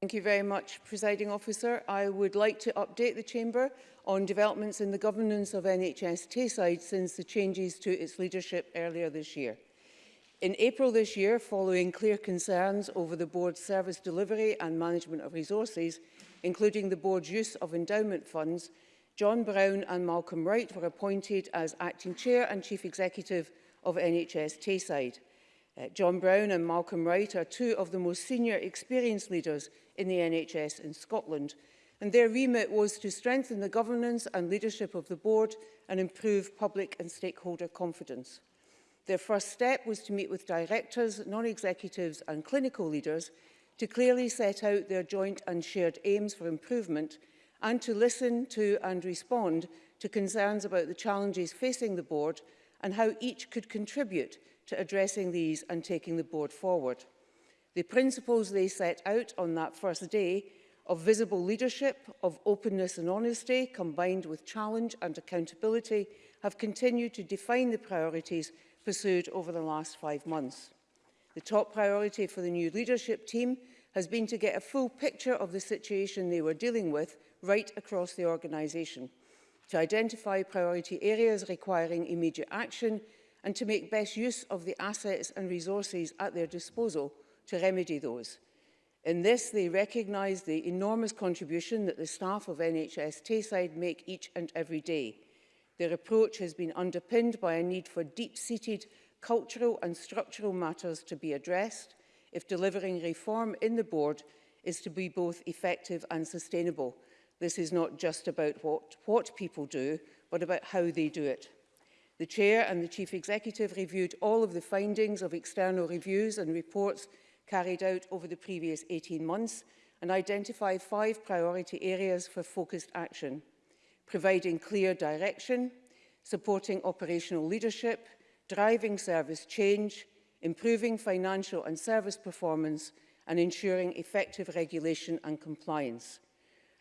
Thank you very much, Presiding Officer. I would like to update the Chamber on developments in the governance of NHS Tayside since the changes to its leadership earlier this year. In April this year, following clear concerns over the Board's service delivery and management of resources, including the Board's use of endowment funds, John Brown and Malcolm Wright were appointed as Acting Chair and Chief Executive of NHS Tayside. Uh, John Brown and Malcolm Wright are two of the most senior experienced leaders in the NHS in Scotland. And their remit was to strengthen the governance and leadership of the board and improve public and stakeholder confidence. Their first step was to meet with directors, non-executives and clinical leaders to clearly set out their joint and shared aims for improvement and to listen to and respond to concerns about the challenges facing the board and how each could contribute to addressing these and taking the board forward. The principles they set out on that first day of visible leadership, of openness and honesty, combined with challenge and accountability, have continued to define the priorities pursued over the last five months. The top priority for the new leadership team has been to get a full picture of the situation they were dealing with right across the organisation, to identify priority areas requiring immediate action and to make best use of the assets and resources at their disposal to remedy those. In this, they recognise the enormous contribution that the staff of NHS Tayside make each and every day. Their approach has been underpinned by a need for deep-seated cultural and structural matters to be addressed if delivering reform in the board is to be both effective and sustainable. This is not just about what, what people do, but about how they do it. The Chair and the Chief Executive reviewed all of the findings of external reviews and reports carried out over the previous 18 months and identify five priority areas for focused action. Providing clear direction, supporting operational leadership, driving service change, improving financial and service performance and ensuring effective regulation and compliance.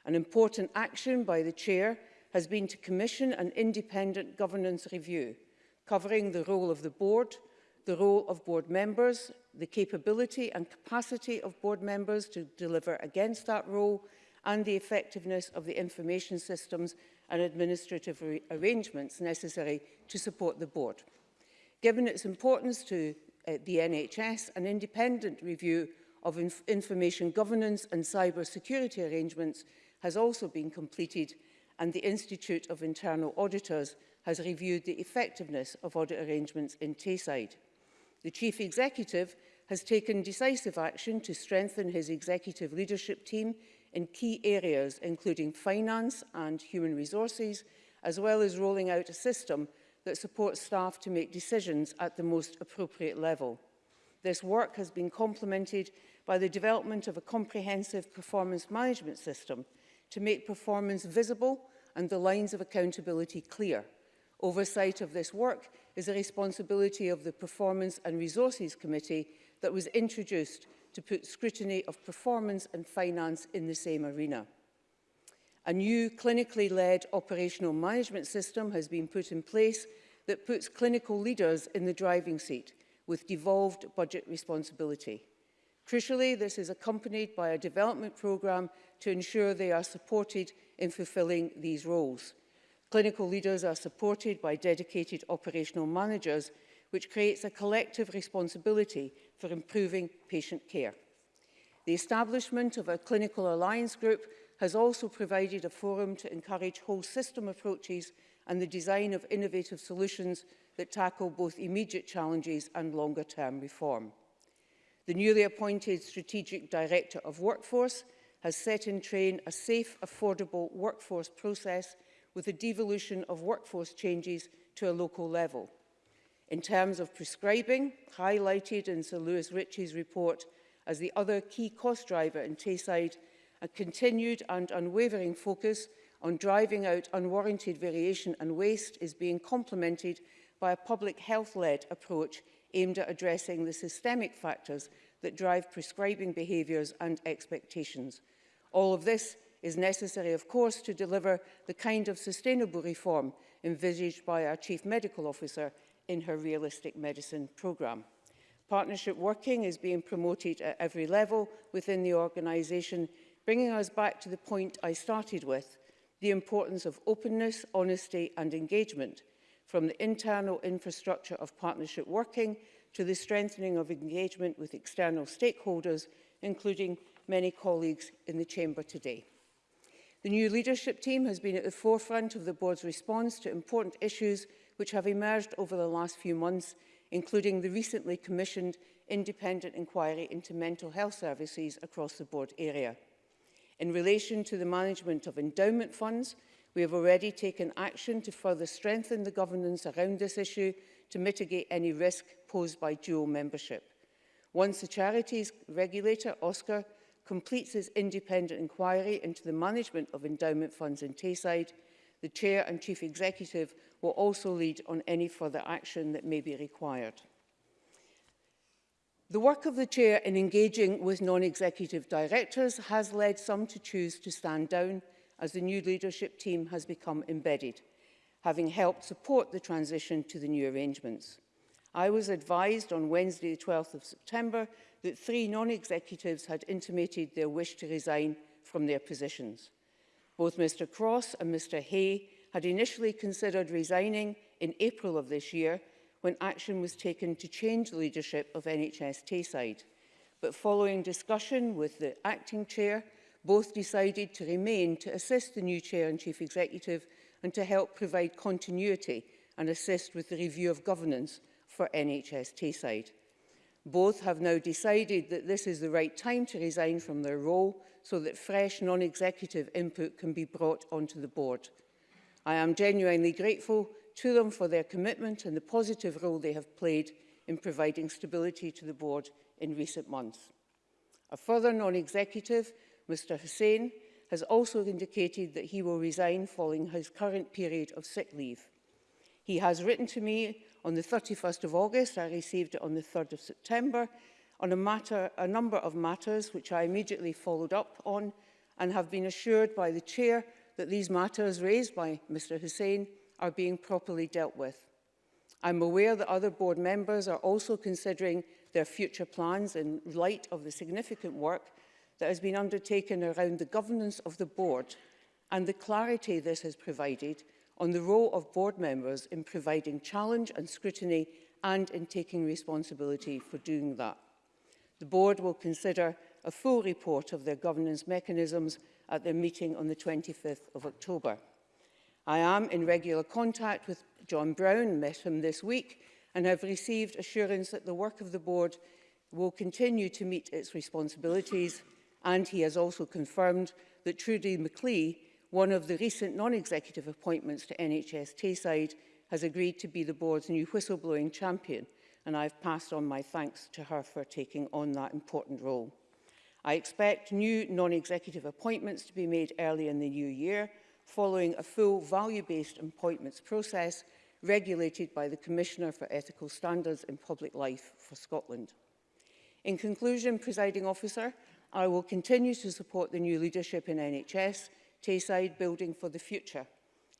An important action by the Chair has been to commission an independent governance review covering the role of the board, the role of board members the capability and capacity of board members to deliver against that role and the effectiveness of the information systems and administrative arrangements necessary to support the board. Given its importance to uh, the NHS, an independent review of inf information governance and cyber security arrangements has also been completed and the Institute of Internal Auditors has reviewed the effectiveness of audit arrangements in Tayside. The Chief Executive has taken decisive action to strengthen his executive leadership team in key areas including finance and human resources, as well as rolling out a system that supports staff to make decisions at the most appropriate level. This work has been complemented by the development of a comprehensive performance management system to make performance visible and the lines of accountability clear. Oversight of this work is a responsibility of the Performance and Resources Committee that was introduced to put scrutiny of performance and finance in the same arena. A new clinically led operational management system has been put in place that puts clinical leaders in the driving seat with devolved budget responsibility. Crucially, this is accompanied by a development programme to ensure they are supported in fulfilling these roles. Clinical leaders are supported by dedicated operational managers, which creates a collective responsibility for improving patient care. The establishment of a clinical alliance group has also provided a forum to encourage whole system approaches and the design of innovative solutions that tackle both immediate challenges and longer term reform. The newly appointed Strategic Director of Workforce has set in train a safe, affordable workforce process with the devolution of workforce changes to a local level in terms of prescribing, highlighted in Sir Lewis Ritchie's report as the other key cost driver in Tayside, a continued and unwavering focus on driving out unwarranted variation and waste is being complemented by a public health-led approach aimed at addressing the systemic factors that drive prescribing behaviours and expectations. All of this is necessary, of course, to deliver the kind of sustainable reform envisaged by our Chief Medical Officer in her Realistic Medicine programme. Partnership working is being promoted at every level within the organisation, bringing us back to the point I started with, the importance of openness, honesty and engagement, from the internal infrastructure of partnership working to the strengthening of engagement with external stakeholders, including many colleagues in the Chamber today. The new leadership team has been at the forefront of the board's response to important issues which have emerged over the last few months, including the recently commissioned independent inquiry into mental health services across the board area. In relation to the management of endowment funds, we have already taken action to further strengthen the governance around this issue to mitigate any risk posed by dual membership. Once the charities regulator, OSCAR, completes his independent inquiry into the management of endowment funds in Tayside, The Chair and Chief Executive will also lead on any further action that may be required. The work of the Chair in engaging with non-executive directors has led some to choose to stand down as the new leadership team has become embedded, having helped support the transition to the new arrangements. I was advised on Wednesday the 12th of September that three non-executives had intimated their wish to resign from their positions. Both Mr Cross and Mr Hay had initially considered resigning in April of this year when action was taken to change the leadership of NHS Tayside. But following discussion with the acting chair, both decided to remain to assist the new chair and chief executive and to help provide continuity and assist with the review of governance for NHS Tayside. Both have now decided that this is the right time to resign from their role so that fresh non-executive input can be brought onto the board. I am genuinely grateful to them for their commitment and the positive role they have played in providing stability to the board in recent months. A further non-executive, Mr Hussain, has also indicated that he will resign following his current period of sick leave. He has written to me on the 31st of August, I received it on the 3rd of September, on a, matter, a number of matters which I immediately followed up on and have been assured by the Chair that these matters raised by Mr Hussain are being properly dealt with. I'm aware that other board members are also considering their future plans in light of the significant work that has been undertaken around the governance of the board and the clarity this has provided on the role of board members in providing challenge and scrutiny and in taking responsibility for doing that. The board will consider a full report of their governance mechanisms at their meeting on the 25th of October. I am in regular contact with John Brown, met him this week, and have received assurance that the work of the board will continue to meet its responsibilities and he has also confirmed that Trudy McLee, one of the recent non-executive appointments to NHS Tayside, has agreed to be the board's new whistleblowing champion and I have passed on my thanks to her for taking on that important role. I expect new non-executive appointments to be made early in the new year, following a full value-based appointments process regulated by the Commissioner for Ethical Standards in Public Life for Scotland. In conclusion, presiding officer, I will continue to support the new leadership in NHS, Tayside building for the future.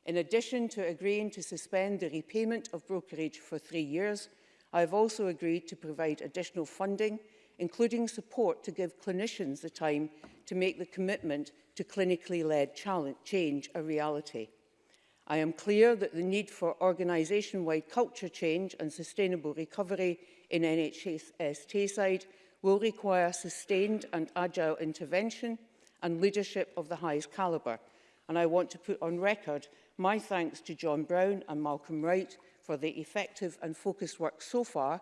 In addition to agreeing to suspend the repayment of brokerage for three years, I have also agreed to provide additional funding, including support to give clinicians the time to make the commitment to clinically led change a reality. I am clear that the need for organisation-wide culture change and sustainable recovery in NHS Tayside will require sustained and agile intervention and leadership of the highest calibre. And I want to put on record my thanks to John Brown and Malcolm Wright for the effective and focused work so far,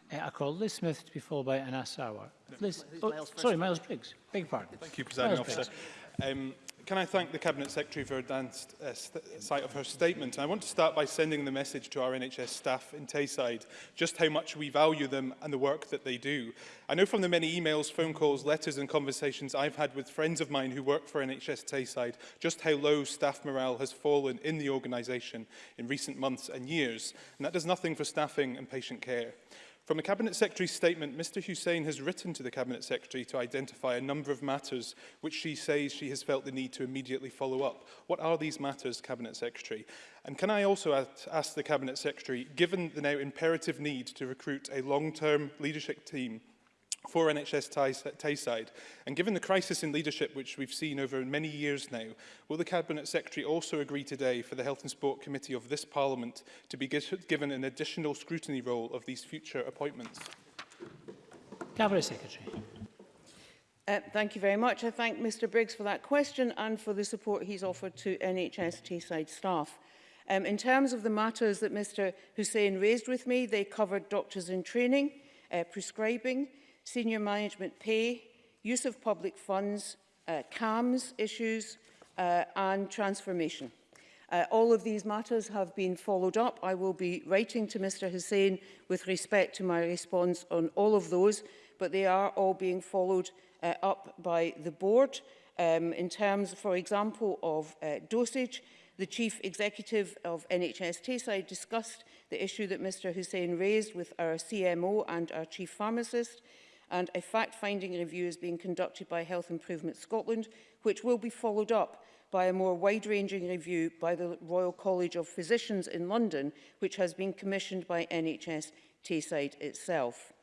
Uh, I call Liz Smith to be followed by Anas Sauer. Liz, oh, sorry, Miles Briggs. Beg your pardon. Thank you, Presiding Officer. Um, Can I thank the Cabinet Secretary for advanced uh, sight of her statement? And I want to start by sending the message to our NHS staff in Tayside, just how much we value them and the work that they do. I know from the many emails, phone calls, letters and conversations I've had with friends of mine who work for NHS Tayside, just how low staff morale has fallen in the organisation in recent months and years, and that does nothing for staffing and patient care. From the Cabinet Secretary's statement, Mr Hussein has written to the Cabinet Secretary to identify a number of matters which she says she has felt the need to immediately follow up. What are these matters, Cabinet Secretary? And can I also ask the Cabinet Secretary, given the now imperative need to recruit a long-term leadership team for NHS Tayside? And given the crisis in leadership which we've seen over many years now, will the Cabinet Secretary also agree today for the Health and Sport Committee of this Parliament to be given an additional scrutiny role of these future appointments? Cabinet Secretary. Uh, thank you very much. I thank Mr Briggs for that question and for the support he's offered to NHS Tayside staff. Um, in terms of the matters that Mr Hussein raised with me, they covered doctors in training, uh, prescribing, senior management pay, use of public funds, uh, CAMS issues uh, and transformation. Uh, all of these matters have been followed up. I will be writing to Mr Hussain with respect to my response on all of those, but they are all being followed uh, up by the board. Um, in terms, for example, of uh, dosage, the chief executive of NHS Tayside discussed the issue that Mr Hussain raised with our CMO and our chief pharmacist and a fact-finding review is being conducted by Health Improvement Scotland, which will be followed up by a more wide-ranging review by the Royal College of Physicians in London, which has been commissioned by NHS Tayside itself.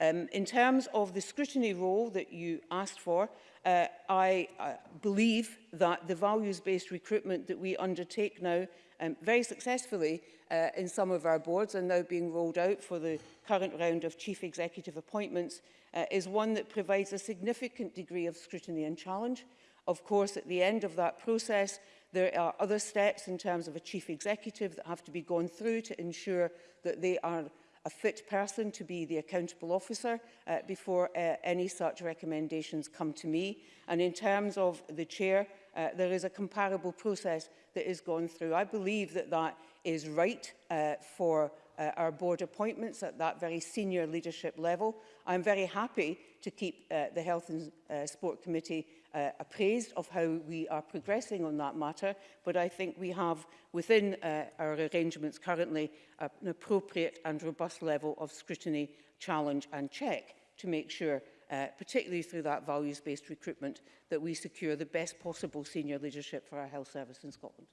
Um, in terms of the scrutiny role that you asked for, Uh, I, I believe that the values-based recruitment that we undertake now um, very successfully uh, in some of our boards and now being rolled out for the current round of chief executive appointments uh, is one that provides a significant degree of scrutiny and challenge. Of course, at the end of that process, there are other steps in terms of a chief executive that have to be gone through to ensure that they are a fit person to be the accountable officer uh, before uh, any such recommendations come to me. And in terms of the chair, uh, there is a comparable process that is gone through. I believe that that is right uh, for uh, our board appointments at that very senior leadership level. I'm very happy to keep uh, the Health and uh, Sport Committee uh, appraised of how we are progressing on that matter, but I think we have within uh, our arrangements currently uh, an appropriate and robust level of scrutiny, challenge and check to make sure uh, particularly through that values-based recruitment, that we secure the best possible senior leadership for our health service in Scotland.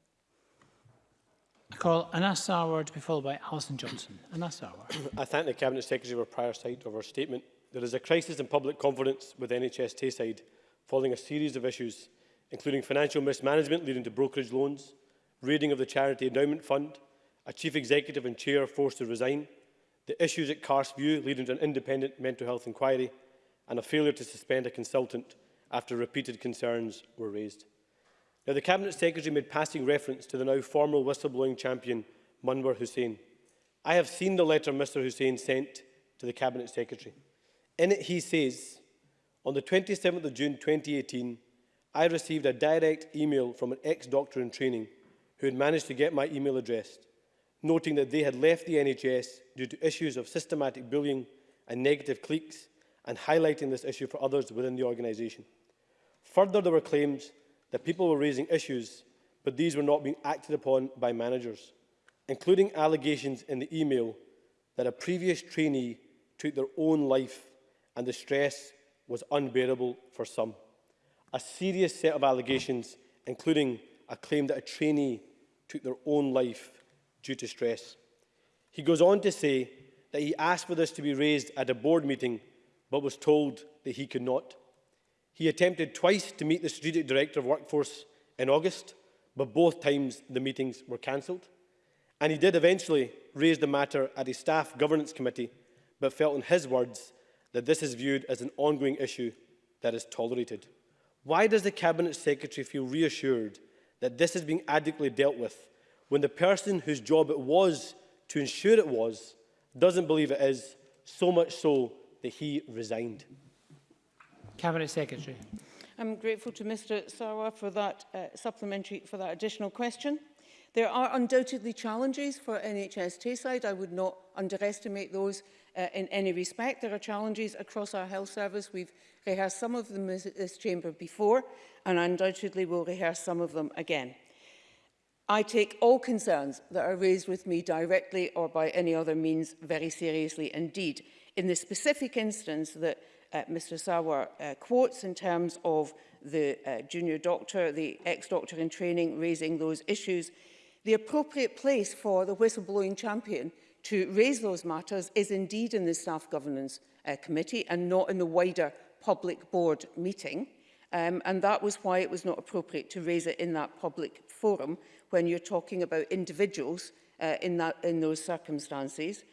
I call Anas Sarwar to be followed by Alison Johnson. Anas Sarwar. I thank the Cabinet Secretary for prior sight of her statement. There is a crisis in public confidence with NHS Tayside following a series of issues, including financial mismanagement leading to brokerage loans, raiding of the Charity Endowment Fund, a chief executive and chair forced to resign, the issues at Carsview leading to an independent mental health inquiry, and a failure to suspend a consultant after repeated concerns were raised. Now, the Cabinet Secretary made passing reference to the now formal whistleblowing champion, Munwar Hussain. I have seen the letter Mr Hussain sent to the Cabinet Secretary. In it, he says on the 27th of June 2018, I received a direct email from an ex-doctor in training who had managed to get my email address, noting that they had left the NHS due to issues of systematic bullying and negative cliques and highlighting this issue for others within the organisation. Further, there were claims that people were raising issues, but these were not being acted upon by managers, including allegations in the email that a previous trainee took their own life and the stress was unbearable for some. A serious set of allegations, including a claim that a trainee took their own life due to stress. He goes on to say that he asked for this to be raised at a board meeting, but was told that he could not. He attempted twice to meet the Strategic Director of Workforce in August, but both times the meetings were cancelled. And he did eventually raise the matter at his staff governance committee, but felt, in his words, that this is viewed as an ongoing issue that is tolerated. Why does the Cabinet Secretary feel reassured that this is being adequately dealt with when the person whose job it was to ensure it was doesn't believe it is, so much so that he resigned? Cabinet Secretary. I'm grateful to Mr Sarwar for that uh, supplementary, for that additional question. There are undoubtedly challenges for NHS Tayside. I would not underestimate those uh, in any respect. There are challenges across our health service. We've rehearsed some of them in this chamber before, and undoubtedly we'll rehearse some of them again. I take all concerns that are raised with me directly or by any other means very seriously indeed. In the specific instance that uh, Mr Sawar uh, quotes in terms of the uh, junior doctor, the ex-doctor in training raising those issues, The appropriate place for the whistleblowing champion to raise those matters is indeed in the Staff Governance uh, Committee and not in the wider public board meeting. Um, and that was why it was not appropriate to raise it in that public forum when you're talking about individuals uh, in, that, in those circumstances.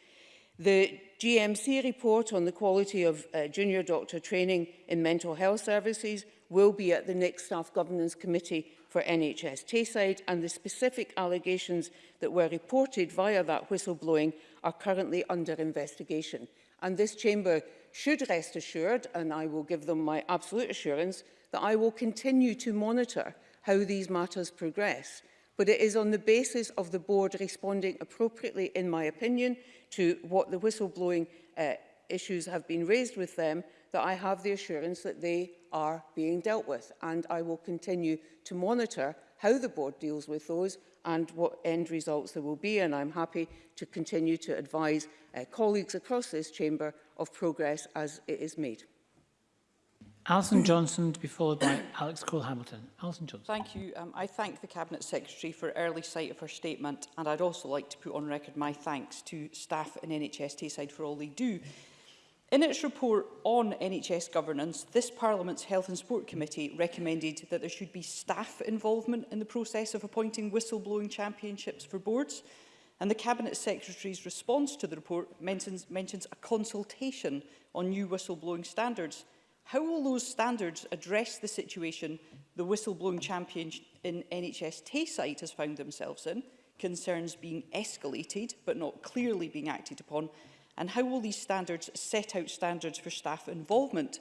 The GMC report on the quality of uh, junior doctor training in mental health services will be at the next Staff Governance Committee for NHS Tayside and the specific allegations that were reported via that whistleblowing are currently under investigation. And this chamber should rest assured, and I will give them my absolute assurance, that I will continue to monitor how these matters progress but it is on the basis of the board responding appropriately, in my opinion, to what the whistleblowing uh, issues have been raised with them that I have the assurance that they are being dealt with and I will continue to monitor how the board deals with those and what end results there will be and I'm happy to continue to advise uh, colleagues across this chamber of progress as it is made. Alison Johnson to be followed by Alex Cole-Hamilton. Alison Johnson. Thank you. Um, I thank the Cabinet Secretary for early sight of her statement and I'd also like to put on record my thanks to staff in NHS Tayside for all they do. In its report on NHS governance, this Parliament's Health and Sport Committee recommended that there should be staff involvement in the process of appointing whistleblowing championships for boards and the Cabinet Secretary's response to the report mentions, mentions a consultation on new whistleblowing standards How will those standards address the situation the whistleblowing champion in NHS Tayside has found themselves in, concerns being escalated but not clearly being acted upon, and how will these standards set out standards for staff involvement?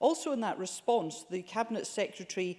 Also in that response, the Cabinet Secretary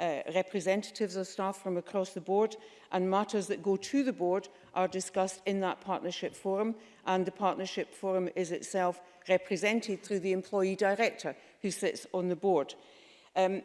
uh, representatives of staff from across the board and matters that go to the board are discussed in that partnership forum and the partnership forum is itself represented through the employee director who sits on the board. Um,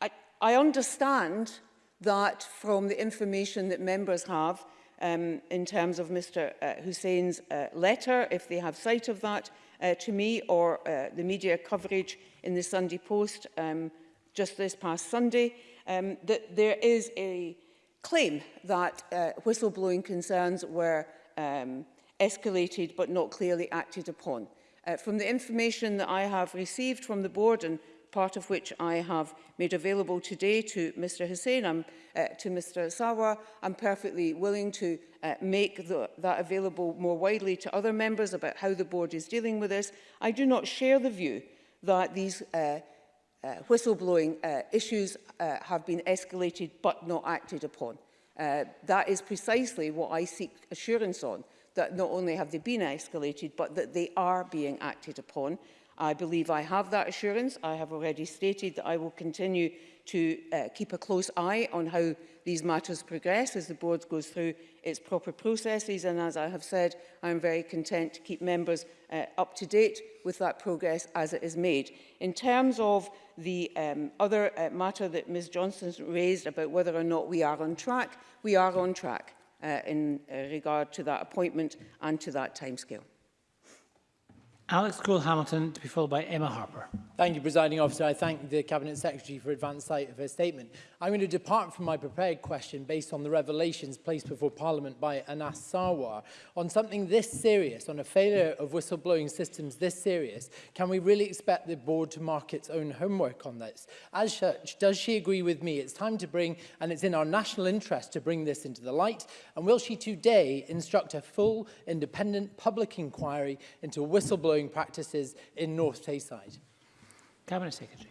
I, I understand that from the information that members have um, in terms of Mr uh, Hussein's uh, letter, if they have sight of that, uh, to me or uh, the media coverage in the Sunday Post um, just this past Sunday, um, that there is a claim that uh, whistleblowing concerns were um, escalated but not clearly acted upon. Uh, from the information that I have received from the board and part of which I have made available today to Mr Hussain, I'm, um, uh, to Mr Sawa. I'm perfectly willing to uh, make the, that available more widely to other members about how the board is dealing with this. I do not share the view that these uh, uh, whistleblowing uh, issues uh, have been escalated but not acted upon. Uh, that is precisely what I seek assurance on, that not only have they been escalated, but that they are being acted upon. I believe I have that assurance. I have already stated that I will continue to uh, keep a close eye on how these matters progress as the board goes through its proper processes and as I have said I am very content to keep members uh, up to date with that progress as it is made. In terms of the um, other uh, matter that Ms Johnson raised about whether or not we are on track, we are on track uh, in uh, regard to that appointment and to that timescale. Alex Cole-Hamilton to be followed by Emma Harper. Thank you, Presiding Officer. I thank the Cabinet Secretary for advance sight of her statement. I'm going to depart from my prepared question based on the revelations placed before Parliament by Anas Sarwar. On something this serious, on a failure of whistleblowing systems this serious, can we really expect the board to mark its own homework on this? As such, does she agree with me it's time to bring, and it's in our national interest to bring this into the light, and will she today instruct a full, independent public inquiry into whistleblowing practices in North Tayside? Cabinet Secretary.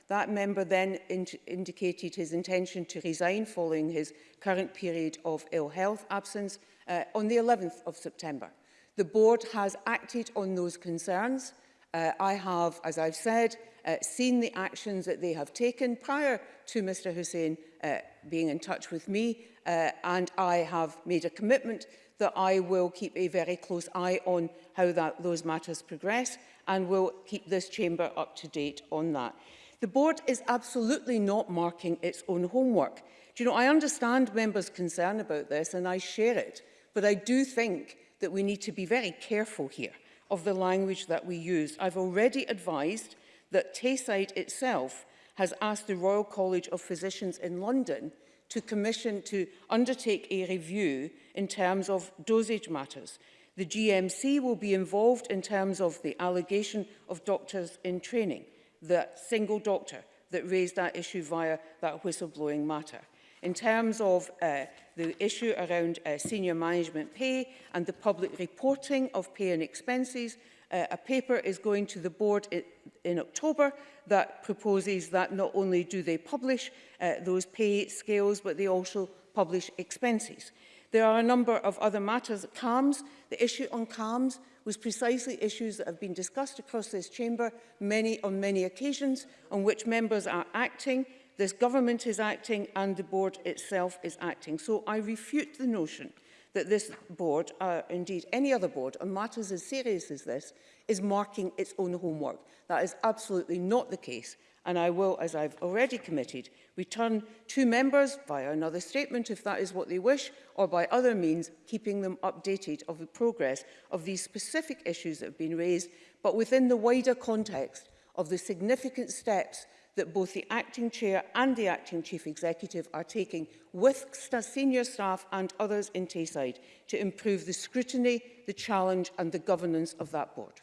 That member then ind indicated his intention to resign following his current period of ill health absence uh, on the 11th of September. The board has acted on those concerns. Uh, I have, as I've said, uh, seen the actions that they have taken prior to Mr Hussein uh, being in touch with me uh, and I have made a commitment that I will keep a very close eye on how that, those matters progress and will keep this chamber up to date on that. The board is absolutely not marking its own homework. Do you know, I understand members' concern about this and I share it, but I do think that we need to be very careful here of the language that we use. I've already advised that Tayside itself has asked the Royal College of Physicians in London to commission to undertake a review in terms of dosage matters. The GMC will be involved in terms of the allegation of doctors in training that single doctor that raised that issue via that whistleblowing matter. In terms of uh, the issue around uh, senior management pay and the public reporting of pay and expenses, uh, a paper is going to the board in, in October that proposes that not only do they publish uh, those pay scales, but they also publish expenses. There are a number of other matters. CAMS, the issue on CALMS was precisely issues that have been discussed across this chamber many on many occasions on which members are acting, this government is acting and the board itself is acting. So I refute the notion that this board, uh, indeed any other board, on matters as serious as this, is marking its own homework. That is absolutely not the case. And I will, as I've already committed, return to members via another statement if that is what they wish or by other means keeping them updated of the progress of these specific issues that have been raised but within the wider context of the significant steps that both the acting chair and the acting chief executive are taking with senior staff and others in Tayside to improve the scrutiny, the challenge and the governance of that board.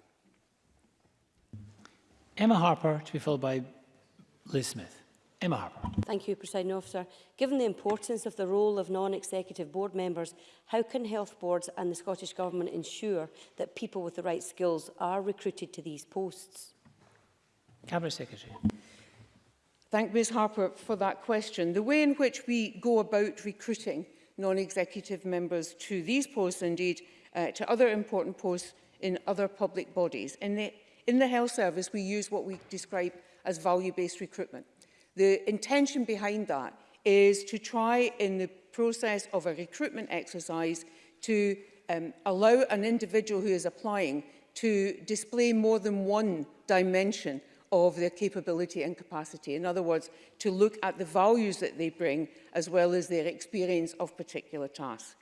Emma Harper to be followed by Liz Smith. Emma Harper. Thank you, President Officer. Given the importance of the role of non-executive board members, how can health boards and the Scottish Government ensure that people with the right skills are recruited to these posts? Cabinet Secretary. Thank Ms Harper for that question. The way in which we go about recruiting non-executive members to these posts, indeed uh, to other important posts in other public bodies. In the, in the health service, we use what we describe as value-based recruitment. The intention behind that is to try in the process of a recruitment exercise to um, allow an individual who is applying to display more than one dimension of their capability and capacity. In other words, to look at the values that they bring as well as their experience of particular tasks.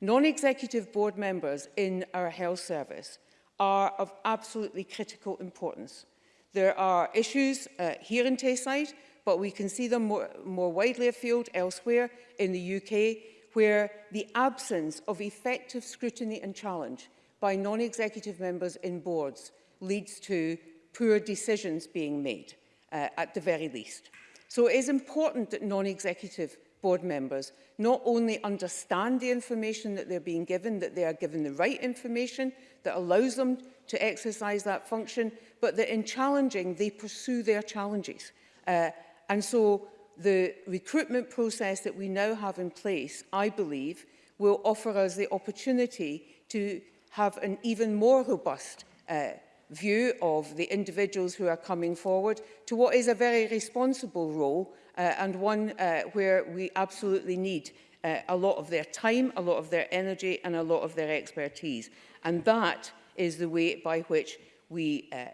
Non-executive board members in our health service are of absolutely critical importance. There are issues uh, here in Tayside but we can see them more, more widely afield elsewhere in the UK, where the absence of effective scrutiny and challenge by non-executive members in boards leads to poor decisions being made, uh, at the very least. So it is important that non-executive board members not only understand the information that they're being given, that they are given the right information that allows them to exercise that function, but that in challenging, they pursue their challenges. Uh, And so the recruitment process that we now have in place, I believe, will offer us the opportunity to have an even more robust uh, view of the individuals who are coming forward to what is a very responsible role uh, and one uh, where we absolutely need uh, a lot of their time, a lot of their energy and a lot of their expertise. And that is the way by which we uh,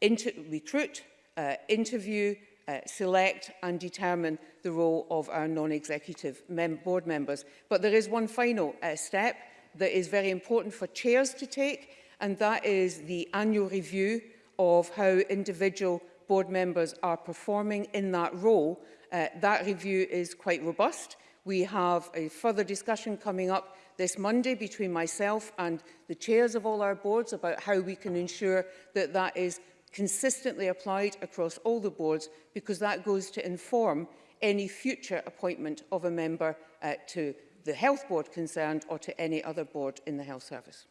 inter recruit, uh, interview uh, select and determine the role of our non-executive mem board members. But there is one final uh, step that is very important for chairs to take, and that is the annual review of how individual board members are performing in that role. Uh, that review is quite robust. We have a further discussion coming up this Monday between myself and the chairs of all our boards about how we can ensure that that is consistently applied across all the boards because that goes to inform any future appointment of a member uh, to the health board concerned or to any other board in the health service.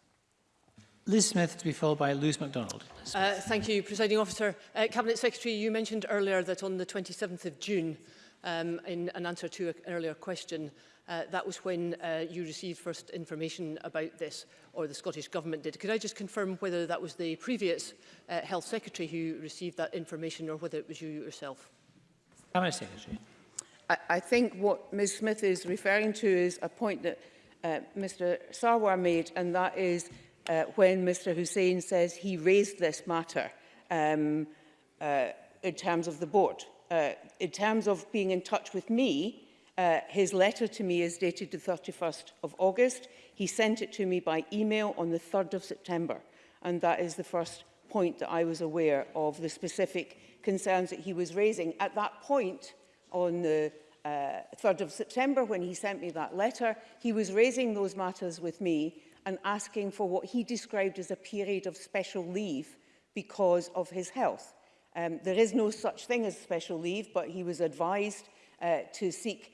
Liz Smith to be followed by Louise MacDonald. Uh, thank you, Presiding Officer. Uh, Cabinet Secretary, you mentioned earlier that on the 27th of June, um, in an answer to an earlier question, Uh, that was when uh, you received first information about this, or the Scottish Government did. Could I just confirm whether that was the previous uh, Health Secretary who received that information, or whether it was you yourself? Cabinet Secretary. I, I think what Ms Smith is referring to is a point that uh, Mr Sarwar made, and that is uh, when Mr Hussein says he raised this matter um, uh, in terms of the board. Uh, in terms of being in touch with me, Uh, his letter to me is dated the 31st of August. He sent it to me by email on the 3rd of September. And that is the first point that I was aware of the specific concerns that he was raising. At that point, on the uh, 3rd of September, when he sent me that letter, he was raising those matters with me and asking for what he described as a period of special leave because of his health. Um, there is no such thing as special leave, but he was advised uh, to seek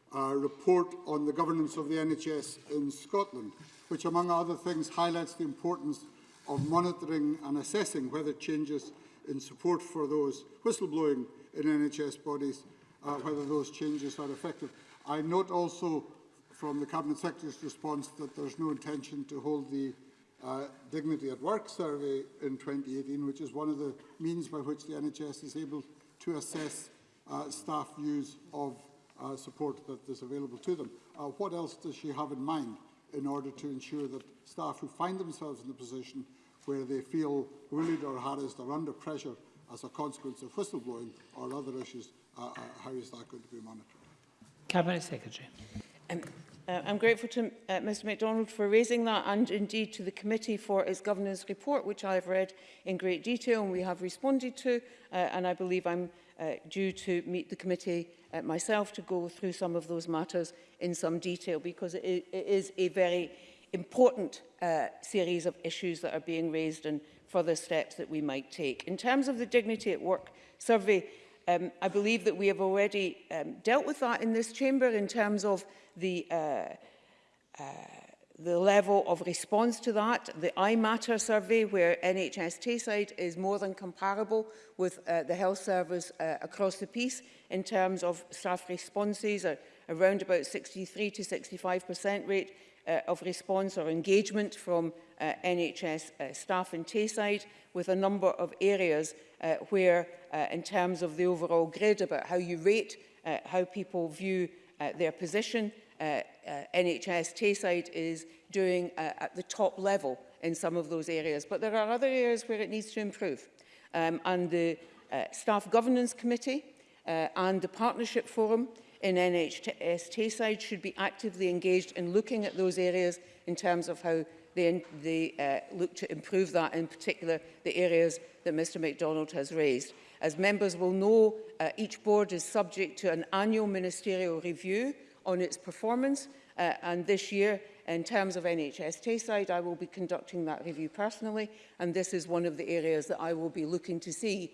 uh, report on the governance of the NHS in Scotland, which among other things highlights the importance of monitoring and assessing whether changes in support for those whistleblowing in NHS bodies, uh, whether those changes are effective. I note also from the Cabinet Secretary's response that there's no intention to hold the uh, Dignity at Work survey in 2018, which is one of the means by which the NHS is able to assess uh, staff views of uh, support that is available to them. Uh, what else does she have in mind? in order to ensure that staff who find themselves in the position where they feel bullied or harassed or under pressure as a consequence of whistleblowing or other issues, uh, uh, how is that going to be monitored? Cabinet Secretary. Um, uh, I'm grateful to uh, Mr MacDonald for raising that and indeed to the committee for its governance report, which I've read in great detail and we have responded to, uh, and I believe I'm uh, due to meet the committee uh, myself to go through some of those matters in some detail because it, it is a very important uh, series of issues that are being raised and further steps that we might take. In terms of the Dignity at Work survey, um, I believe that we have already um, dealt with that in this chamber in terms of the uh, uh, the level of response to that. The I Matter survey, where NHS Tayside is more than comparable with uh, the health service uh, across the piece in terms of staff responses, are uh, around about 63 to 65% rate uh, of response or engagement from uh, NHS uh, staff in Tayside, with a number of areas uh, where, uh, in terms of the overall grid, about how you rate, uh, how people view uh, their position, uh, uh, NHS Tayside is doing uh, at the top level in some of those areas. But there are other areas where it needs to improve. Um, and the uh, Staff Governance Committee uh, and the Partnership Forum in NHS Tayside should be actively engaged in looking at those areas in terms of how they, they uh, look to improve that, in particular the areas that Mr MacDonald has raised. As members will know, uh, each board is subject to an annual ministerial review on its performance. Uh, and this year, in terms of NHS Tayside, I will be conducting that review personally. And this is one of the areas that I will be looking to see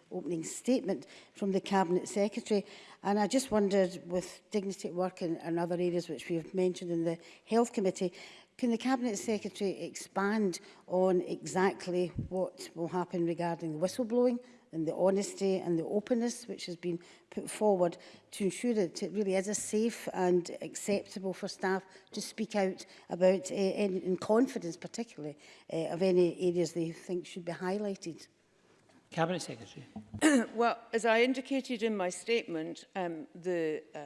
opening statement from the Cabinet Secretary. And I just wondered, with dignity at work and, and other areas which we have mentioned in the Health Committee, Can the Cabinet Secretary expand on exactly what will happen regarding the whistleblowing and the honesty and the openness which has been put forward to ensure that it really is a safe and acceptable for staff to speak out about uh, in, in confidence particularly uh, of any areas they think should be highlighted. Cabinet Secretary. well, as I indicated in my statement, um, the, uh,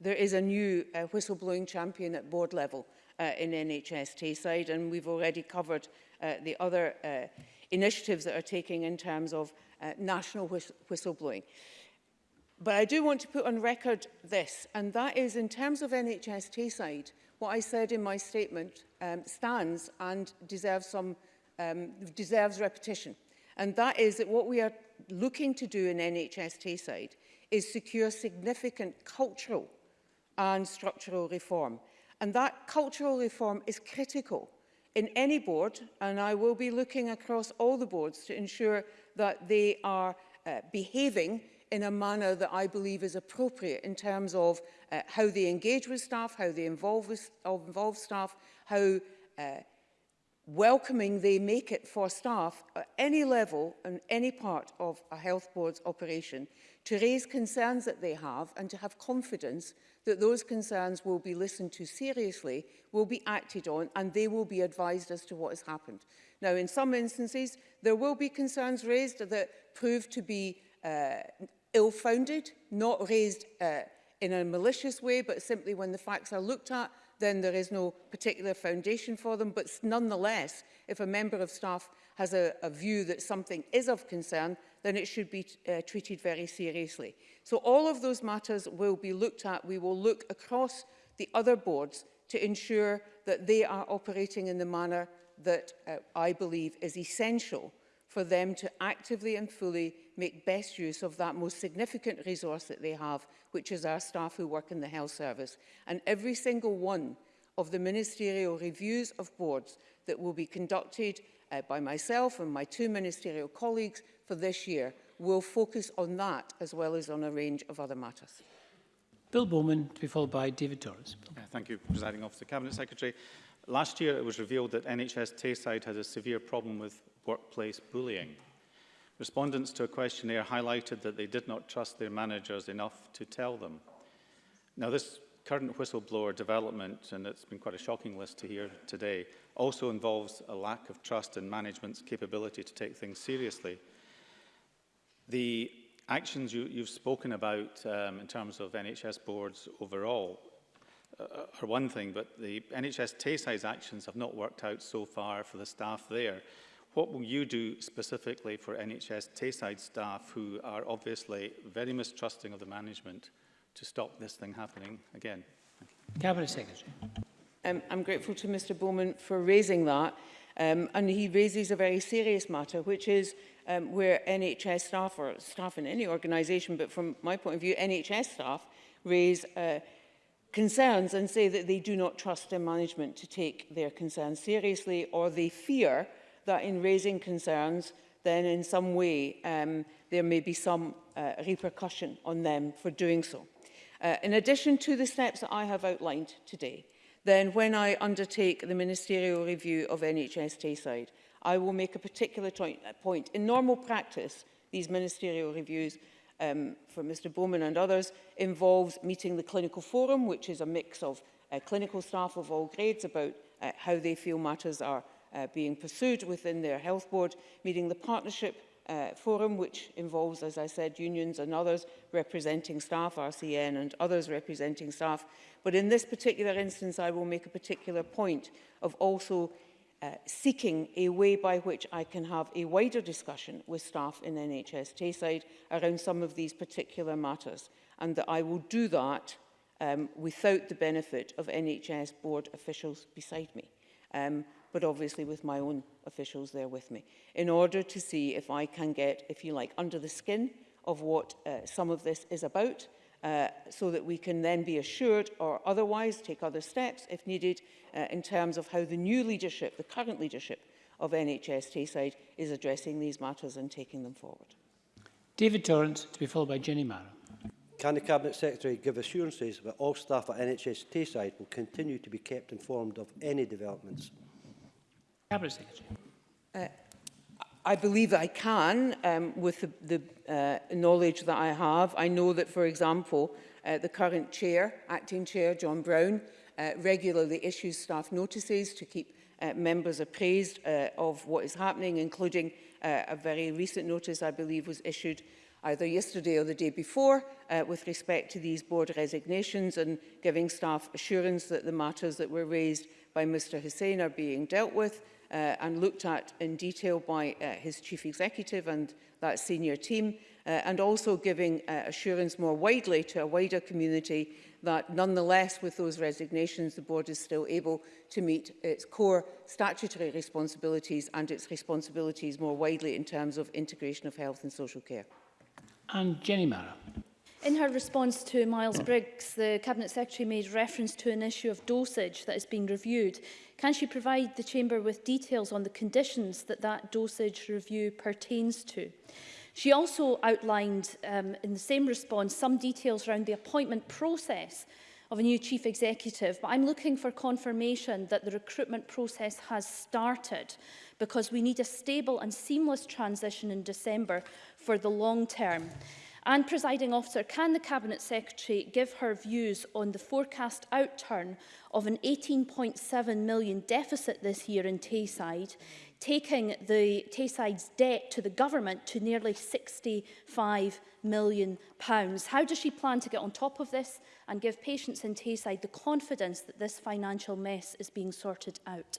there is a new uh, whistleblowing champion at board level uh, in NHS Tayside. And we've already covered uh, the other uh, initiatives that are taking in terms of uh, national whist whistleblowing. But I do want to put on record this, and that is in terms of NHS Tayside, what I said in my statement um, stands and deserves, some, um, deserves repetition. And that is that what we are looking to do in NHS Tayside is secure significant cultural and structural reform. And that cultural reform is critical in any board, and I will be looking across all the boards to ensure that they are uh, behaving in a manner that I believe is appropriate in terms of uh, how they engage with staff, how they involve, with, involve staff, how uh, welcoming they make it for staff at any level and any part of a health board's operation to raise concerns that they have and to have confidence that those concerns will be listened to seriously, will be acted on and they will be advised as to what has happened. Now in some instances there will be concerns raised that prove to be uh, ill-founded, not raised uh, in a malicious way but simply when the facts are looked at then there is no particular foundation for them. But nonetheless, if a member of staff has a, a view that something is of concern, then it should be uh, treated very seriously. So all of those matters will be looked at. We will look across the other boards to ensure that they are operating in the manner that uh, I believe is essential for them to actively and fully make best use of that most significant resource that they have, which is our staff who work in the health service. And every single one of the ministerial reviews of boards that will be conducted uh, by myself and my two ministerial colleagues for this year will focus on that as well as on a range of other matters. Bill Bowman to be followed by David Torres. Uh, thank you, Presiding Officer. Cabinet Secretary, last year it was revealed that NHS Tayside has a severe problem with workplace bullying. Respondents to a questionnaire highlighted that they did not trust their managers enough to tell them. Now, this current whistleblower development, and it's been quite a shocking list to hear today, also involves a lack of trust in management's capability to take things seriously. The actions you, you've spoken about um, in terms of NHS boards overall uh, are one thing, but the NHS Tayside's actions have not worked out so far for the staff there. What will you do specifically for NHS Tayside staff who are obviously very mistrusting of the management to stop this thing happening again? Cabinet Secretary. Um, I'm grateful to Mr Bowman for raising that. Um, and he raises a very serious matter, which is um, where NHS staff or staff in any organisation, but from my point of view, NHS staff raise uh, concerns and say that they do not trust their management to take their concerns seriously or they fear that in raising concerns, then in some way um, there may be some uh, repercussion on them for doing so. Uh, in addition to the steps that I have outlined today, then when I undertake the ministerial review of NHS Tayside, I will make a particular uh, point. In normal practice, these ministerial reviews um, for Mr Bowman and others involves meeting the clinical forum, which is a mix of uh, clinical staff of all grades about uh, how they feel matters are uh, being pursued within their health board, meeting the partnership uh, forum, which involves, as I said, unions and others representing staff, RCN and others representing staff. But in this particular instance, I will make a particular point of also uh, seeking a way by which I can have a wider discussion with staff in NHS Tayside around some of these particular matters, and that I will do that um, without the benefit of NHS board officials beside me. Um, but obviously with my own officials there with me, in order to see if I can get, if you like, under the skin of what uh, some of this is about, uh, so that we can then be assured or otherwise take other steps if needed uh, in terms of how the new leadership, the current leadership of NHS Tayside is addressing these matters and taking them forward. David Torrance to be followed by Jenny Marrow. Can the Cabinet Secretary give assurances that all staff at NHS Tayside will continue to be kept informed of any developments? Cabinet Secretary. Uh, I believe I can um, with the, the uh, knowledge that I have. I know that, for example, uh, the current chair, acting chair, John Brown, uh, regularly issues staff notices to keep uh, members appraised uh, of what is happening, including uh, a very recent notice I believe was issued either yesterday or the day before uh, with respect to these board resignations and giving staff assurance that the matters that were raised by Mr Hussein are being dealt with uh, and looked at in detail by uh, his chief executive and that senior team, uh, and also giving uh, assurance more widely to a wider community that nonetheless with those resignations the board is still able to meet its core statutory responsibilities and its responsibilities more widely in terms of integration of health and social care. And Jenny Mara. In her response to Miles Briggs, the Cabinet Secretary made reference to an issue of dosage that is being reviewed. Can she provide the Chamber with details on the conditions that that dosage review pertains to? She also outlined um, in the same response some details around the appointment process of a new chief executive, but I'm looking for confirmation that the recruitment process has started because we need a stable and seamless transition in December for the long term. And, presiding officer, can the Cabinet Secretary give her views on the forecast outturn of an 18.7 million deficit this year in Tayside, taking the Tayside's debt to the government to nearly 65 million. Pounds. How does she plan to get on top of this and give patients in Tayside the confidence that this financial mess is being sorted out?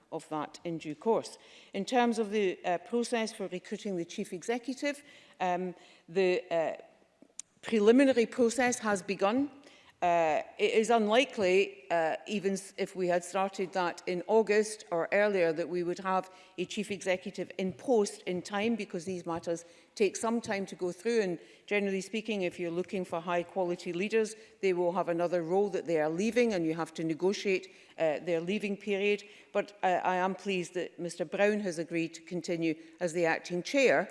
of that in due course. In terms of the uh, process for recruiting the Chief Executive, um, the uh, preliminary process has begun Uh, it is unlikely, uh, even if we had started that in August or earlier, that we would have a chief executive in post in time because these matters take some time to go through and generally speaking if you're looking for high quality leaders they will have another role that they are leaving and you have to negotiate uh, their leaving period but uh, I am pleased that Mr Brown has agreed to continue as the acting chair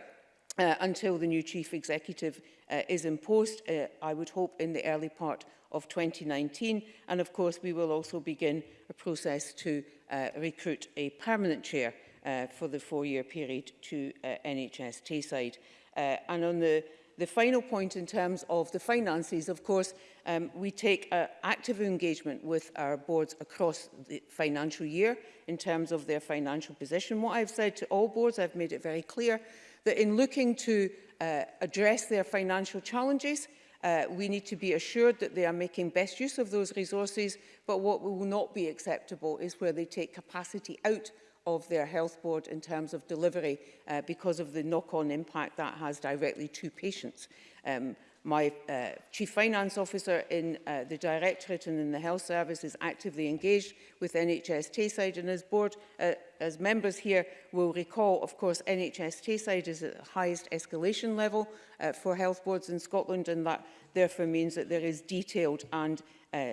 uh, until the new chief executive uh, is in post uh, I would hope in the early part of 2019. And of course, we will also begin a process to uh, recruit a permanent chair uh, for the four-year period to uh, NHS Tayside. Uh, and on the, the final point in terms of the finances, of course, um, we take uh, active engagement with our boards across the financial year in terms of their financial position. What I've said to all boards, I've made it very clear that in looking to uh, address their financial challenges, Uh, we need to be assured that they are making best use of those resources, but what will not be acceptable is where they take capacity out of their health board in terms of delivery uh, because of the knock-on impact that has directly to patients. Um, My uh, Chief Finance Officer in uh, the Directorate and in the Health Service is actively engaged with NHS Tayside and as board, uh, as members here will recall, of course, NHS Tayside is at the highest escalation level uh, for health boards in Scotland and that therefore means that there is detailed and uh,